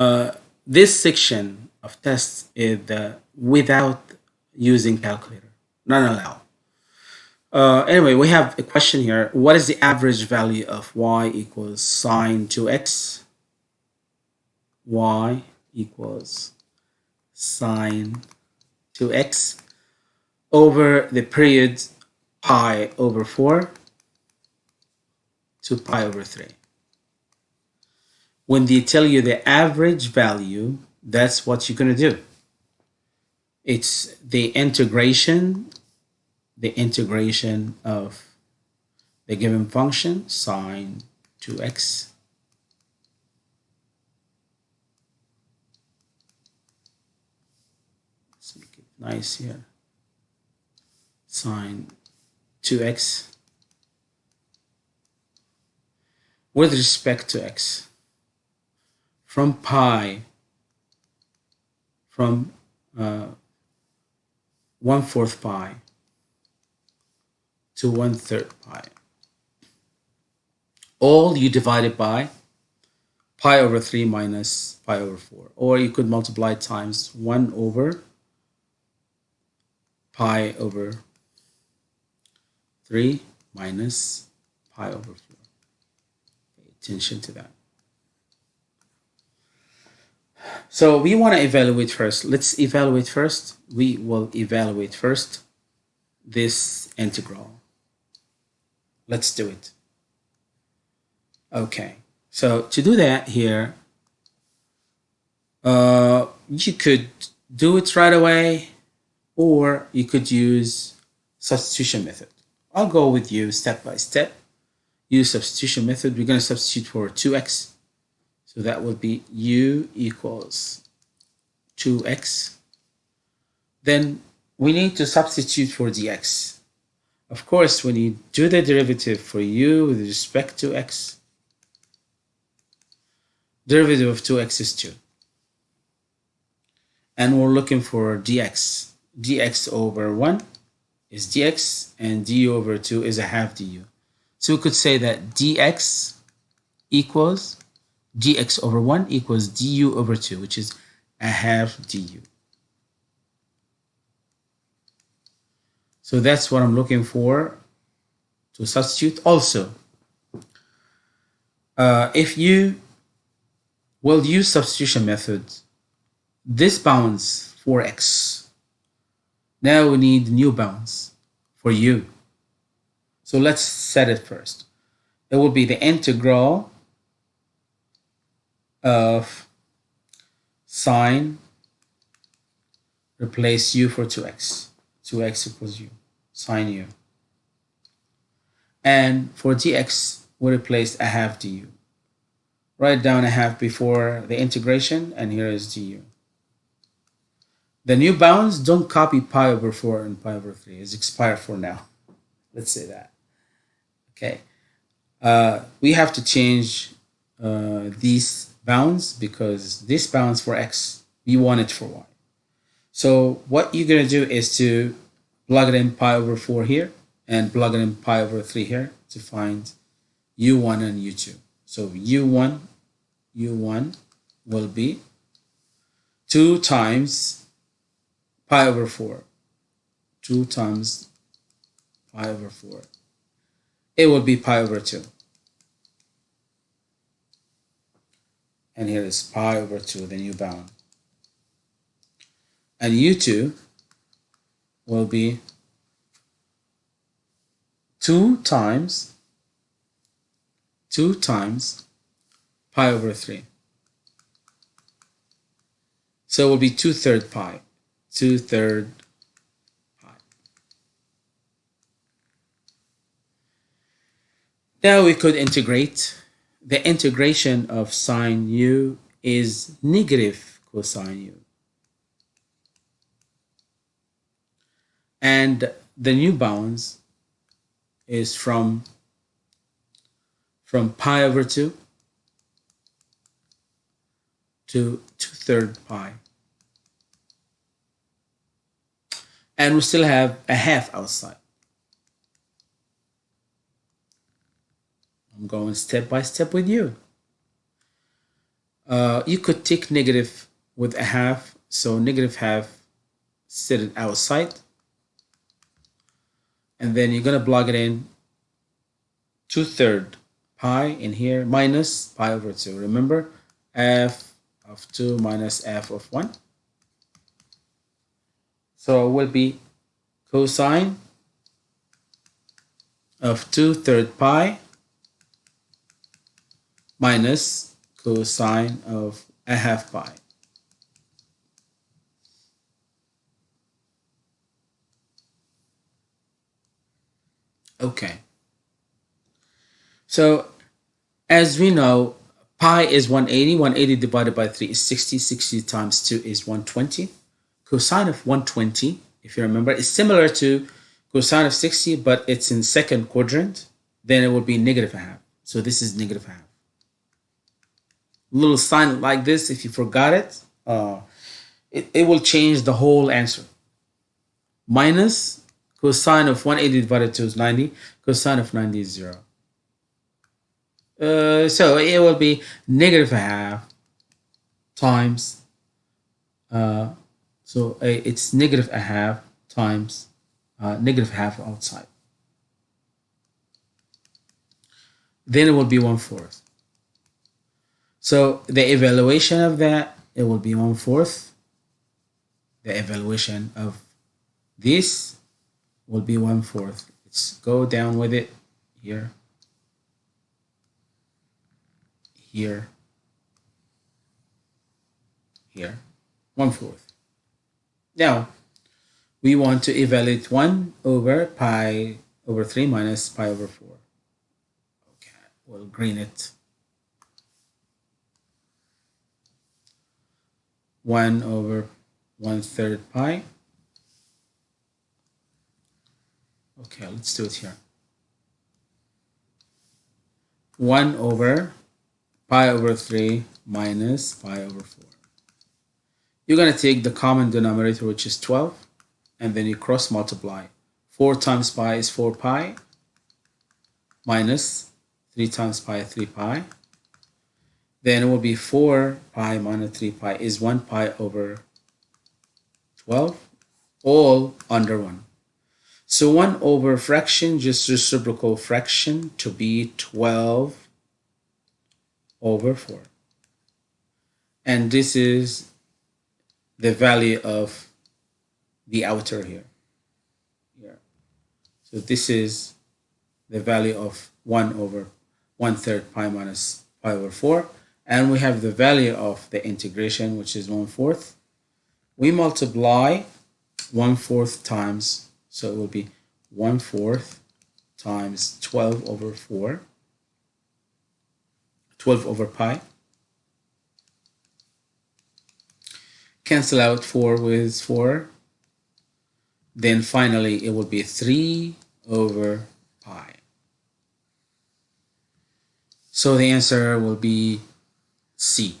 uh, this section of tests is without using calculator, not allowed. Uh, anyway, we have a question here. What is the average value of y equals sine 2x? y equals sine 2x over the period pi over 4 to pi over 3. When they tell you the average value, that's what you're going to do. It's the integration, the integration of the given function, sine 2x Let's make it nice here. Sine 2x with respect to x from pi from uh, 1 fourth pi to 1 third pi. All you divide it by pi over 3 minus pi over 4. Or you could multiply times 1 over pi over 3 minus pi over 4. Pay attention to that. So we want to evaluate first. Let's evaluate first. We will evaluate first this integral. Let's do it. Okay, so to do that here, uh, you could do it right away or you could use substitution method. I'll go with you step by step. Use substitution method. We're going to substitute for 2x. So that would be u equals 2x. Then we need to substitute for dx. Of course, when you do the derivative for u with respect to x, derivative of 2x is 2. And we're looking for dx dx over 1 is dx and du over 2 is a half du. So we could say that dx equals dx over 1 equals du over 2, which is a half du. So that's what I'm looking for to substitute. Also, uh, if you will use substitution method, this bounds for x now we need new bounds for u. So let's set it first. It will be the integral of sine replace u for 2x. 2x equals u, sine u. And for dx, we replace a half du. Write down a half before the integration, and here is du. The new bounds don't copy pi over 4 and pi over 3. It's expired for now. Let's say that. Okay. Uh, we have to change uh, these bounds because this bounds for x, we want it for y. So what you're going to do is to plug it in pi over 4 here and plug it in pi over 3 here to find u1 and u2. So u1, u1 will be 2 times pi over 4. 2 times pi over 4. It will be pi over 2. And here is pi over 2, the new bound. And u2 will be 2 times 2 times pi over 3. So it will be 2 third pi two third pi. Now we could integrate. The integration of sine u is negative cosine u. And the new bounds is from from pi over 2 to 2 third pi. and we still have a half outside. I'm going step by step with you. Uh, you could take negative with a half. So negative half, set it outside. And then you're going to plug it in two third pi in here minus pi over 2. Remember, f of 2 minus f of 1. So it will be cosine of 2 third pi minus cosine of a half pi. Okay. So as we know, pi is 180. 180 divided by 3 is 60. 60 times 2 is 120. Cosine of 120, if you remember, is similar to cosine of 60, but it's in second quadrant. Then it would be negative a half. So this is negative a half. Little sign like this, if you forgot it, uh, it, it will change the whole answer. Minus cosine of 180 divided 2 is 90. Cosine of 90 is 0. Uh, so it will be negative half times, uh, so uh, it's negative a half times uh, negative half outside. Then it will be one fourth. So the evaluation of that, it will be one fourth. The evaluation of this will be one fourth. Let's go down with it here here, here, one fourth. Now, we want to evaluate 1 over pi over 3 minus pi over 4. Okay, we'll green it. 1 over 1 third pi. Okay, let's do it here. 1 over pi over 3 minus pi over 4. You're going to take the common denominator, which is 12, and then you cross multiply. 4 times pi is 4 pi minus 3 times pi 3 pi. Then it will be 4 pi minus 3 pi is 1 pi over 12, all under 1. So 1 over fraction, just reciprocal fraction to be 12 over 4. And this is the value of the outer here. here. So this is the value of 1 over 1 third pi minus pi over 4. And we have the value of the integration, which is 1 fourth. We multiply 1 fourth times, so it will be 1 fourth times 12 over 4 12 over pi. Cancel out 4 with 4. Then finally it will be 3 over pi. So the answer will be sí.